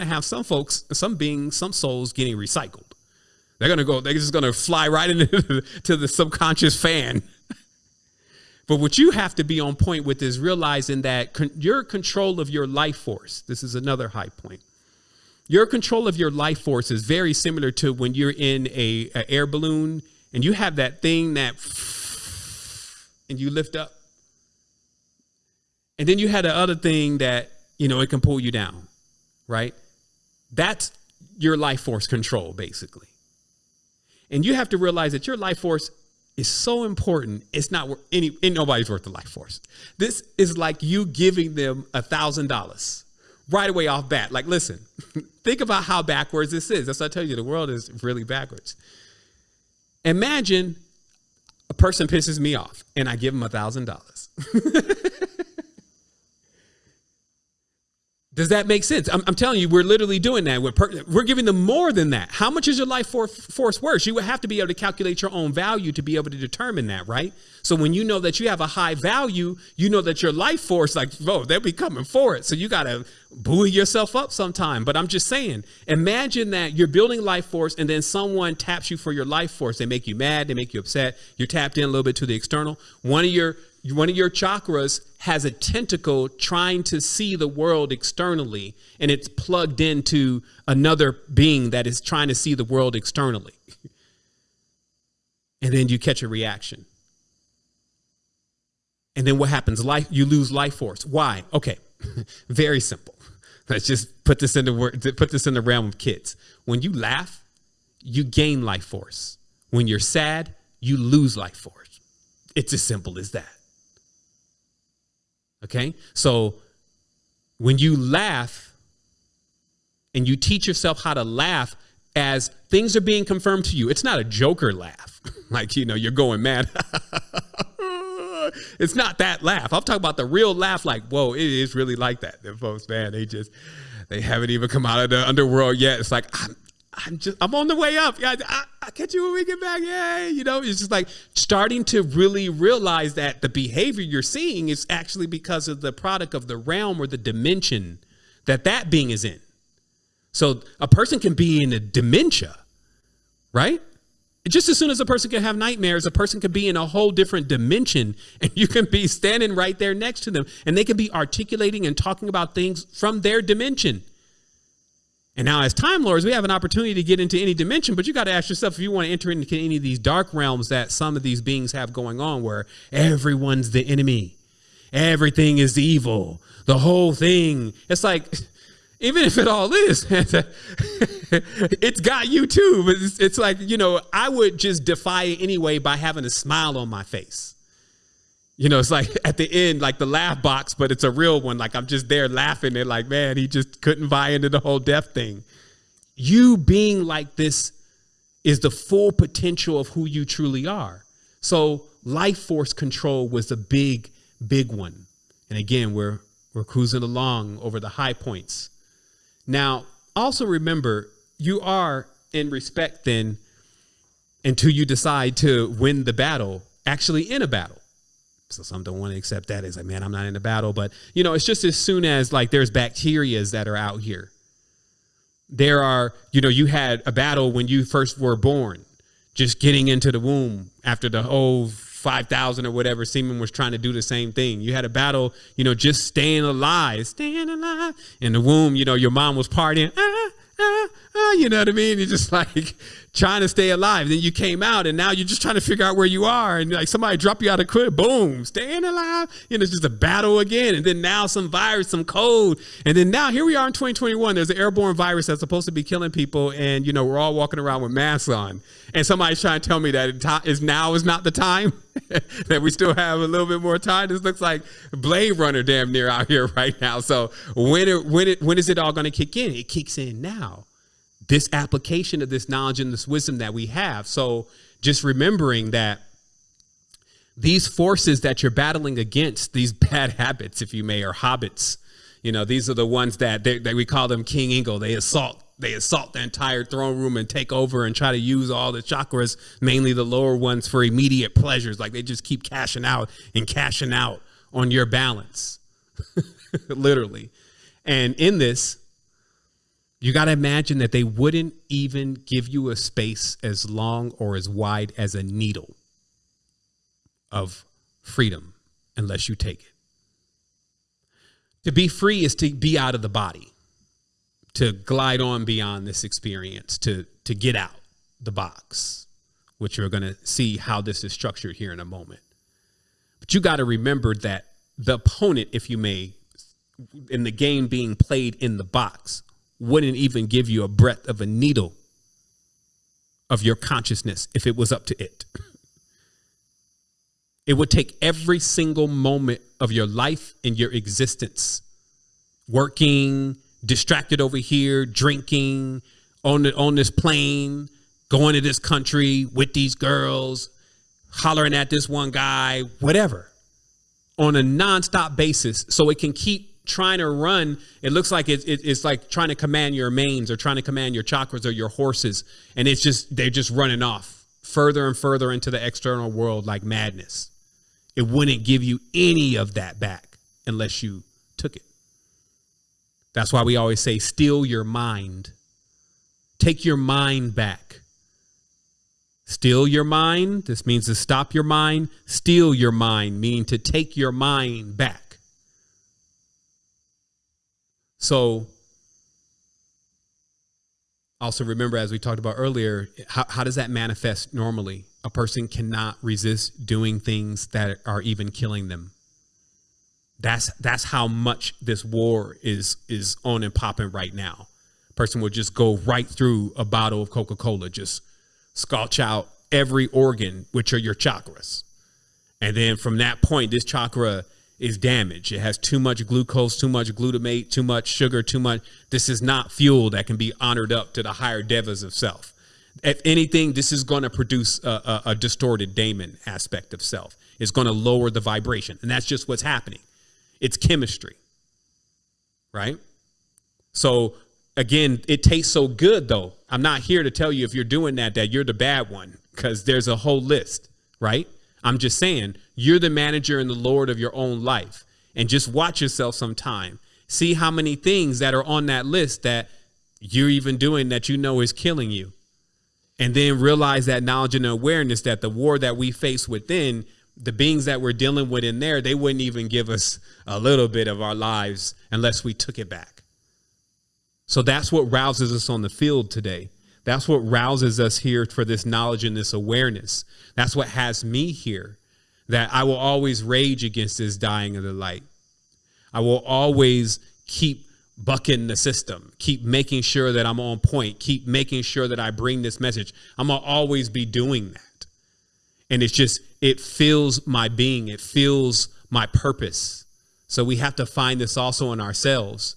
going to have some folks, some beings, some souls getting recycled. They're going to go, they're just going to fly right into to the subconscious fan. but what you have to be on point with is realizing that con- your control of your life force, this is another high point. Your control of your life force is very similar to when you're in a, a air balloon and you have that thing that and you lift up. And then you had the other thing that, you know, it can pull you down, right? That's your life force control, basically. And you have to realize that your life force is so important. It's not worth any, ain't nobody's worth the life force. This is like you giving them a thousand dollars right away off bat. Like, listen, think about how backwards this is. That's what I tell you, the world is really backwards. Imagine a person pisses me off and I give them a thousand dollars. Does that make sense? I'm, I'm, telling you, we're literally doing that. We're, per, we're giving them more than that. How much is your life for, force worth? You would have to be able to calculate your own value to be able to determine that, right? So when you know that you have a high value, you know that your life force, like, whoa, they'll be coming for it. So you got to buoy yourself up sometime. But I'm just saying, imagine that you're building life force and then someone taps you for your life force. They make you mad, they make you upset. You're tapped in a little bit to the external. One of your one of your chakras has a tentacle trying to see the world externally and it's plugged into another being that is trying to see the world externally. And then you catch a reaction. And then what happens? Life you lose life force. Why? Okay. Very simple. Let's just put this in the put this in the realm of kids. When you laugh you gain life force. When you're sad you lose life force. It's as simple as that Okay. So when you laugh and you teach yourself how to laugh as things are being confirmed to you, it's not a joker laugh. like, you know, you're going mad. it's not that laugh. I'm talking about the real laugh, like, whoa, it is really like that. The folks, man, they just, they haven't even come out of the underworld yet. It's like, I'm, I'm just I'm on the way up. Yeah, I, will catch you when we get back. Yay! You know, it's just like starting to really realize that the behavior you're seeing is actually because of the product of the realm or the dimension that that being is in. So a person can be in a dementia, right? Just as soon as a person can have nightmares, a person can be in a whole different dimension, and you can be standing right there next to them, and they can be articulating and talking about things from their dimension. And now, as Time Lords, we have an opportunity to get into any dimension, but you got to ask yourself if you want to enter into any of these dark realms that some of these beings have going on, where everyone's the enemy, everything is evil, the whole thing. It's like, even if it all is, it's got you too. But it's, it's like, you know, I would just defy it anyway by having a smile on my face. You know, it's like at the end, like the laugh box, but it's a real one. Like I'm just there laughing and like, man, he just couldn't buy into the whole death thing. You being like this is the full potential of who you truly are. So life force control was a big, big one. And again, we're we're cruising along over the high points. Now, also remember, you are in respect then until you decide to win the battle, actually in a battle. So some don't want to accept that. It's like, man, I'm not in the battle. But, you know, it's just as soon as like there's bacterias that are out here. There are, you know, you had a battle when you first were born, just getting into the womb after the whole 5,000 or whatever semen was trying to do the same thing. You had a battle, you know, just staying alive, staying alive in the womb. You know, your mom was partying. Ah, ah, ah, you know what I mean? You're just like trying to stay alive. Then you came out and now you're just trying to figure out where you are. And like somebody drop you out of crib, boom, staying alive. You know, it's just a battle again. And then now some virus, some code. And then now here we are in 2021. There's an airborne virus that's supposed to be killing people. And, you know, we're all walking around with masks on. And somebody's trying to tell me that is now is not the time, that we still have a little bit more time. This looks like Blade Runner damn near out here right now. So when it, when it, when is it all going to kick in? It kicks in now this application of this knowledge and this wisdom that we have. So just remembering that these forces that you're battling against, these bad habits, if you may, or hobbits, you know, these are the ones that, they, that we call them King Ingo. They assault they assault the entire throne room and take over and try to use all the chakras, mainly the lower ones, for immediate pleasures. Like they just keep cashing out and cashing out on your balance, literally. And in this, You got to imagine that they wouldn't even give you a space as long or as wide as a needle of freedom unless you take it. To be free is to be out of the body, to glide on beyond this experience, to, to get out the box, which you're going to see how this is structured here in a moment. But you got to remember that the opponent, if you may, in the game being played in the box, wouldn't even give you a breadth of a needle of your consciousness if it was up to it. It would take every single moment of your life and your existence working, distracted over here, drinking, on the, on this plane, going to this country with these girls, hollering at this one guy, whatever, on a nonstop basis, so it can keep trying to run. It looks like it's, it's like trying to command your mains or trying to command your chakras or your horses, and it's just they're just running off further and further into the external world like madness. It wouldn't give you any of that back unless you took it. That's why we always say, steal your mind. Take your mind back. Steal your mind. This means to stop your mind. Steal your mind, meaning to take your mind back. So, also remember, as we talked about earlier, how, how does that manifest normally? A person cannot resist doing things that are even killing them. That's that's how much this war is is on and popping right now. Person will just go right through a bottle of Coca-Cola, just scotch out every organ, which are your chakras. And then from that point, this chakra is damaged. It has too much glucose, too much glutamate, too much sugar, too much. This is not fuel that can be honored up to the higher devas of self. If anything, this is going to produce a, a, a distorted daemon aspect of self. It's going to lower the vibration. And that's just what's happening. It's chemistry, right? So again, it tastes so good though. I'm not here to tell you if you're doing that that you're the bad one because there's a whole list, right? I'm just saying you're the manager and the lord of your own life. And just watch yourself sometime. See how many things that are on that list that you're even doing that you know is killing you. And then realize that knowledge and awareness that the war that we face within the beings that we're dealing with in there, they wouldn't even give us a little bit of our lives unless we took it back. So that's what rouses us on the field today. That's what rouses us here for this knowledge and this awareness. That's what has me here, that I will always rage against this dying of the light. I will always keep bucking the system, keep making sure that I'm on point, keep making sure that I bring this message. I'm going to always be doing that and it's just it fills my being it fills my purpose so we have to find this also in ourselves